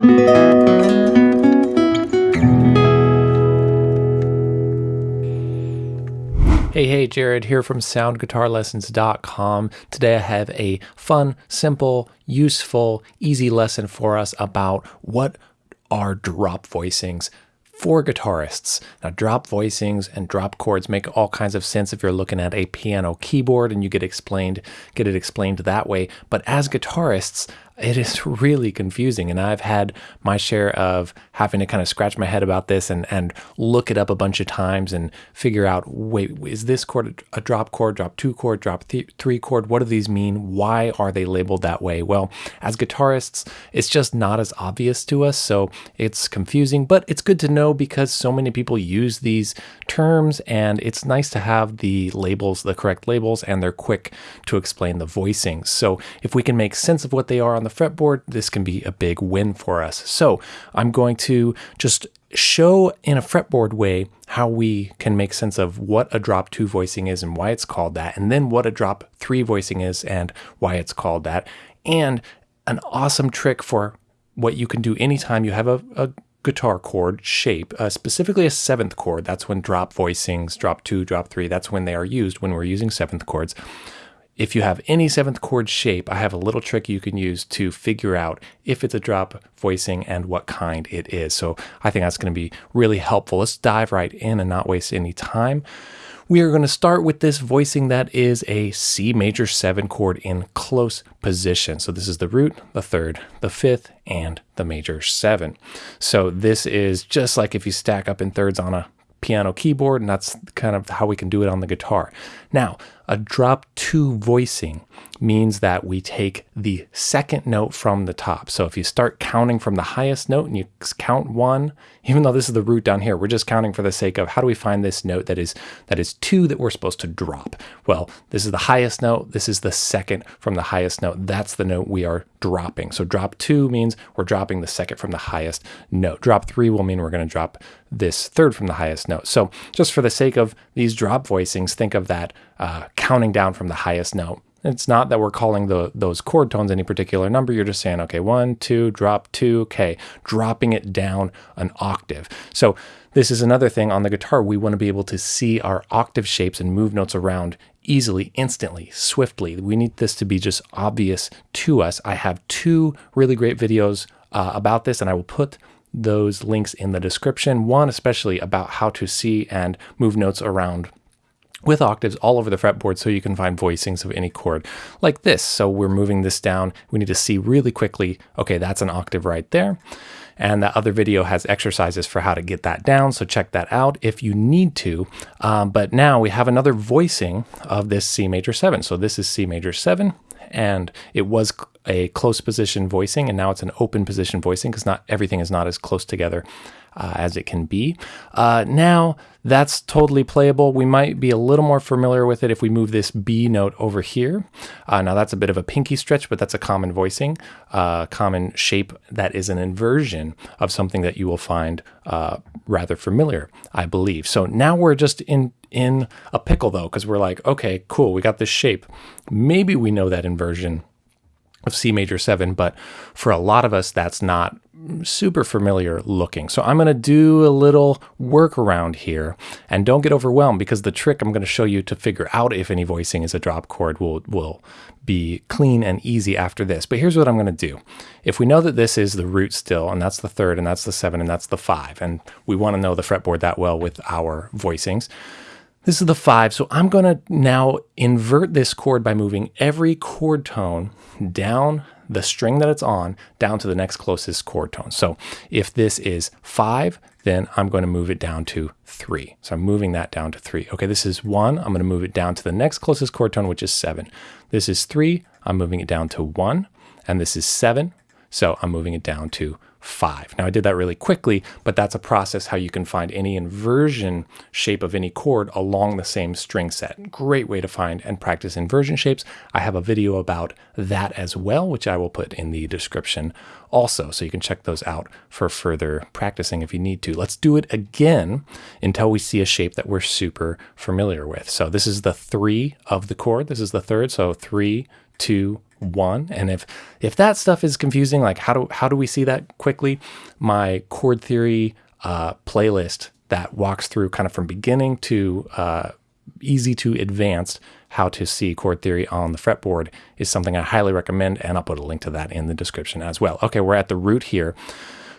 Hey, hey, Jared here from soundguitarlessons.com. Today I have a fun, simple, useful, easy lesson for us about what are drop voicings for guitarists. Now, drop voicings and drop chords make all kinds of sense if you're looking at a piano keyboard and you get explained, get it explained that way. But as guitarists, it is really confusing. And I've had my share of having to kind of scratch my head about this and, and look it up a bunch of times and figure out wait, is this chord a drop chord, drop two chord, drop th- three chord? What do these mean? Why are they labeled that way? Well, as guitarists, it's just not as obvious to us. So it's confusing, but it's good to know because so many people use these terms and it's nice to have the labels, the correct labels, and they're quick to explain the voicings. So if we can make sense of what they are on the the fretboard, this can be a big win for us. So I'm going to just show in a fretboard way how we can make sense of what a drop two voicing is and why it's called that, and then what a drop three voicing is and why it's called that, and an awesome trick for what you can do anytime you have a, a guitar chord shape, uh, specifically a seventh chord. That's when drop voicings, drop two, drop three, that's when they are used when we're using seventh chords. If you have any seventh chord shape, I have a little trick you can use to figure out if it's a drop voicing and what kind it is. So I think that's going to be really helpful. Let's dive right in and not waste any time. We are going to start with this voicing that is a C major 7 chord in close position. So this is the root, the third, the fifth, and the major 7. So this is just like if you stack up in thirds on a piano keyboard, and that's kind of how we can do it on the guitar. Now, a drop two voicing means that we take the second note from the top. So if you start counting from the highest note and you count one, even though this is the root down here, we're just counting for the sake of how do we find this note that is that is two that we're supposed to drop? Well, this is the highest note. This is the second from the highest note. That's the note we are dropping. So drop two means we're dropping the second from the highest note. Drop three will mean we're going to drop this third from the highest note. So just for the sake of these drop voicings, think of that uh, counting down from the highest note. It's not that we're calling the those chord tones any particular number. You're just saying, okay, one, two, drop two, okay, dropping it down an octave. So this is another thing on the guitar. We want to be able to see our octave shapes and move notes around easily, instantly, swiftly. We need this to be just obvious to us. I have two really great videos uh, about this, and I will put those links in the description. One, especially about how to see and move notes around with octaves all over the fretboard so you can find voicings of any chord like this. So we're moving this down. We need to see really quickly, okay, that's an octave right there. And that other video has exercises for how to get that down. So check that out if you need to. Um, but now we have another voicing of this C major 7. So this is C major 7 and it was a close position voicing and now it's an open position voicing because not everything is not as close together uh, as it can be. Uh, now that's totally playable. We might be a little more familiar with it if we move this B note over here. Uh, now that's a bit of a pinky stretch, but that's a common voicing, uh, common shape that is an inversion of something that you will find uh, rather familiar, I believe. So now we're just in in a pickle though, because we're like, okay, cool, we got this shape. Maybe we know that inversion of C major 7, but for a lot of us, that's not super familiar looking. So I'm going to do a little workaround here and don't get overwhelmed because the trick I'm going to show you to figure out if any voicing is a drop chord will, will be clean and easy after this. But here's what I'm going to do. If we know that this is the root still, and that's the third, and that's the seven, and that's the five, and we want to know the fretboard that well with our voicings, this is the five. So I'm going to now invert this chord by moving every chord tone down the string that it's on down to the next closest chord tone. So if this is five, then I'm going to move it down to three. So I'm moving that down to three. Okay, this is one. I'm going to move it down to the next closest chord tone, which is seven. This is three. I'm moving it down to one. And this is seven. So I'm moving it down to five. Now I did that really quickly, but that's a process how you can find any inversion shape of any chord along the same string set. Great way to find and practice inversion shapes. I have a video about that as well, which I will put in the description also, so you can check those out for further practicing if you need to. Let's do it again until we see a shape that we're super familiar with. So this is the three of the chord. This is the third, so three, two, one. And if if that stuff is confusing, like how do how do we see that quickly? My chord theory uh, playlist that walks through kind of from beginning to uh, easy to advanced how to see chord theory on the fretboard is something I highly recommend, and I'll put a link to that in the description as well. Okay, we're at the root here.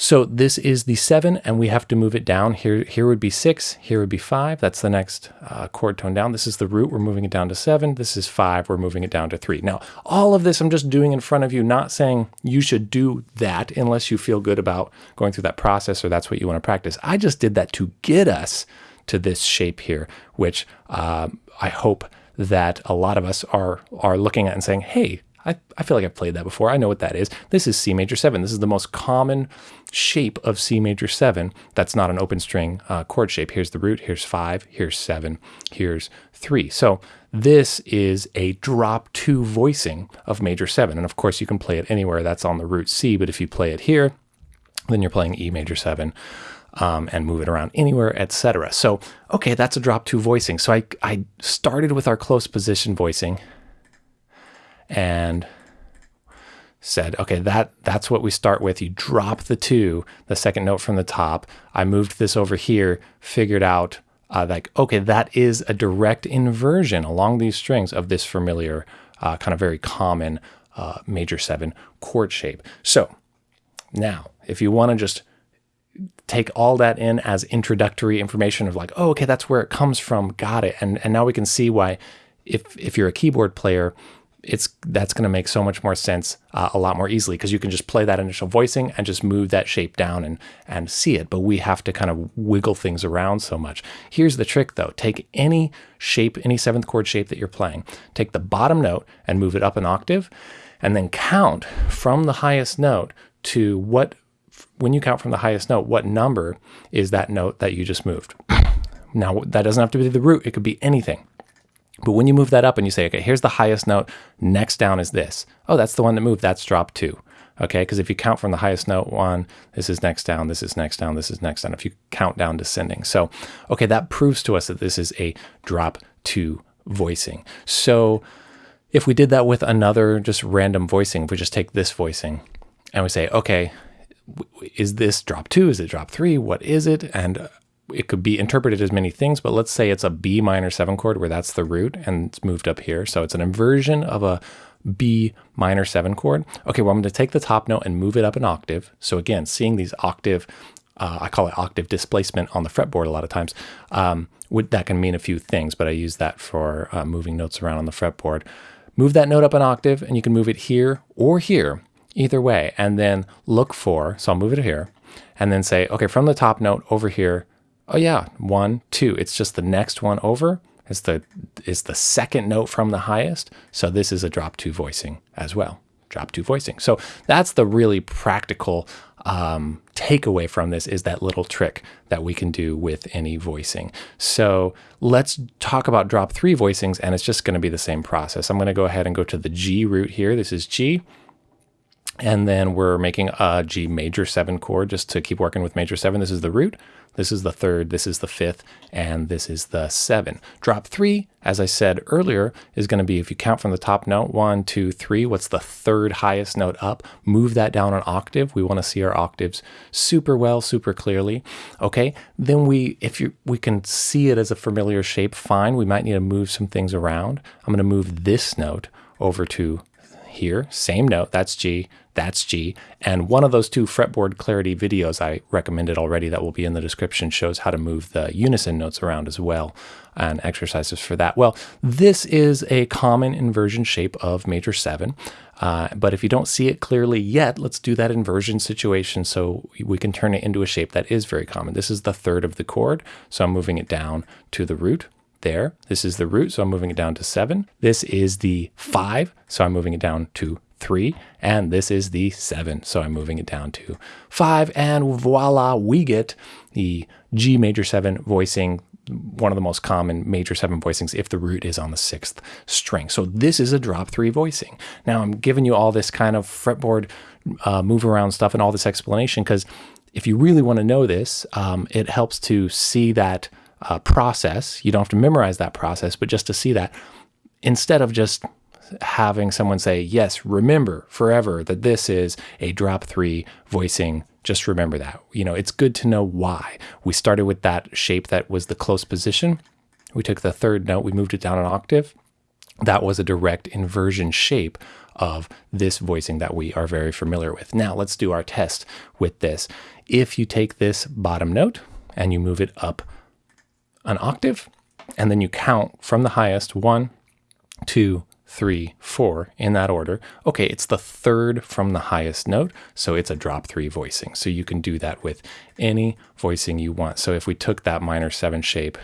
So this is the seven, and we have to move it down. Here, here would be six, here would be five. That's the next uh, chord tone down. This is the root, we're moving it down to seven. This is five, we're moving it down to three. Now, all of this I'm just doing in front of you, not saying you should do that unless you feel good about going through that process or that's what you want to practice. I just did that to get us to this shape here, which uh, I hope that a lot of us are are looking at and saying, hey, I, I feel like I've played that before. I know what that is. This is C major 7. This is the most common shape of C major 7 that's not an open string uh, chord shape. Here's the root, here's 5, here's 7, here's 3. So this is a drop 2 voicing of major 7. And of course, you can play it anywhere that's on the root C, but if you play it here, then you're playing E major 7. Um, and move it around anywhere, etc. So, okay, that's a drop two voicing. So I, I started with our close position voicing and said, okay, that that's what we start with. You drop the two, the second note from the top. I moved this over here, figured out uh, like, okay, that is a direct inversion along these strings of this familiar, uh, kind of very common uh, major seven chord shape. So now, if you want to just take all that in as introductory information of like, oh, okay, that's where it comes from, got it. And, and now we can see why if, if you're a keyboard player, it's that's going to make so much more sense uh, a lot more easily because you can just play that initial voicing and just move that shape down and and see it. But we have to kind of wiggle things around so much. Here's the trick though. Take any shape any seventh chord shape that you're playing. Take the bottom note and move it up an octave and then count from the highest note to what when you count from the highest note what number is that note that you just moved. Now that doesn't have to be the root. It could be anything but when you move that up and you say, okay, here's the highest note, next down is this. Oh, that's the one that moved, that's drop two. Okay, because if you count from the highest note one, this is next down, this is next down, this is next down, if you count down descending. So, okay, that proves to us that this is a drop two voicing. So if we did that with another just random voicing, if we just take this voicing and we say, okay, is this drop two? Is it drop three? What is it? And it could be interpreted as many things, but let's say it's a B minor seven chord where that's the root and it's moved up here. So it's an inversion of a B minor seven chord. Okay, well, I'm to take the top note and move it up an octave. So again, seeing these octave, uh, I call it octave displacement on the fretboard a lot of times. Um, would, that can mean a few things, but I use that for uh, moving notes around on the fretboard. Move that note up an octave and you can move it here or here, either way, and then look for, so I'll move it here, and then say, okay, from the top note over here, oh yeah, one, two. It's just the next one over. It's the, it's the second note from the highest. So this is a drop two voicing as well. Drop two voicing. So that's the really practical um, takeaway from this is that little trick that we can do with any voicing. So let's talk about drop three voicings and it's just going to be the same process. I'm going to go ahead and go to the G root here. This is G. And then we're making a G major seven chord just to keep working with major seven. This is the root. This is the third, this is the fifth, and this is the seven. Drop three, as I said earlier, is going to be if you count from the top note, one, two, three, what's the third highest note up? Move that down an octave. We want to see our octaves super well, super clearly. Okay, then we, if you, we can see it as a familiar shape, fine. We might need to move some things around. I'm going to move this note over to here, same note, that's G, that's G. And one of those two fretboard clarity videos I recommended already that will be in the description shows how to move the unison notes around as well and exercises for that. Well, this is a common inversion shape of major seven. Uh, but if you don't see it clearly yet, let's do that inversion situation so we can turn it into a shape that is very common. This is the third of the chord, so I'm moving it down to the root there. This is the root, so I'm moving it down to seven. This is the five, so I'm moving it down to three. And this is the seven, so I'm moving it down to five. And voila, we get the G major seven voicing, one of the most common major seven voicings if the root is on the sixth string. So this is a drop three voicing. Now I'm giving you all this kind of fretboard uh, move around stuff and all this explanation because if you really want to know this, um, it helps to see that uh, process. You don't have to memorize that process, but just to see that instead of just having someone say, yes, remember forever that this is a drop three voicing. Just remember that. You know, it's good to know why. We started with that shape that was the close position. We took the third note, we moved it down an octave. That was a direct inversion shape of this voicing that we are very familiar with. Now let's do our test with this. If you take this bottom note and you move it up an octave, and then you count from the highest one, two, three, four in that order. Okay, it's the third from the highest note, so it's a drop three voicing. So you can do that with any voicing you want. So if we took that minor seven shape,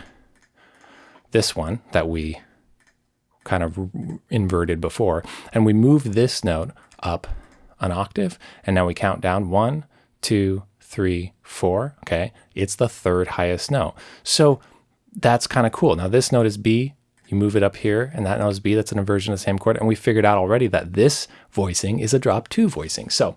this one that we kind of inverted before, and we move this note up an octave, and now we count down one, two, three, four. Okay, it's the third highest note. So that's kind of cool. Now this note is B, you move it up here, and that is B, that's an inversion of the same chord, and we figured out already that this voicing is a drop two voicing. So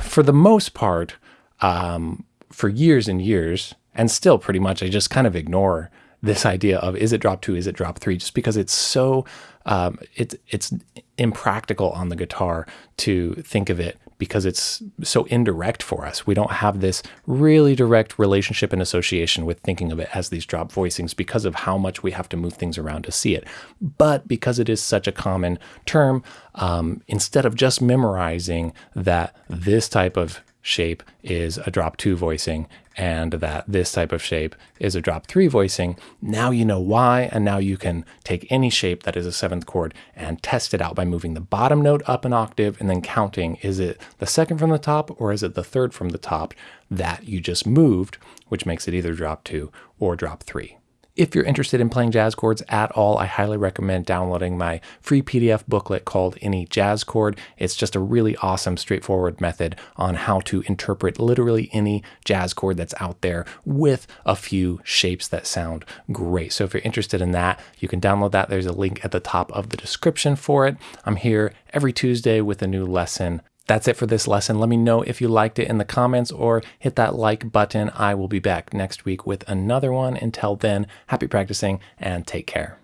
for the most part, um, for years and years, and still pretty much, I just kind of ignore this idea of is it drop two, is it drop three, just because it's so um, it's it's impractical on the guitar to think of it because it's so indirect for us. We don't have this really direct relationship and association with thinking of it as these drop voicings because of how much we have to move things around to see it. But because it is such a common term, um, instead of just memorizing that this type of shape is a drop two voicing and that this type of shape is a drop three voicing. Now you know why, and now you can take any shape that is a seventh chord and test it out by moving the bottom note up an octave and then counting is it the second from the top or is it the third from the top that you just moved, which makes it either drop two or drop three. If you're interested in playing jazz chords at all, I highly recommend downloading my free PDF booklet called Any Jazz Chord. It's just a really awesome, straightforward method on how to interpret literally any jazz chord that's out there with a few shapes that sound great. So if you're interested in that, you can download that. There's a link at the top of the description for it. I'm here every Tuesday with a new lesson. That's it for this lesson. Let me know if you liked it in the comments or hit that like button. I will be back next week with another one. Until then, happy practicing and take care.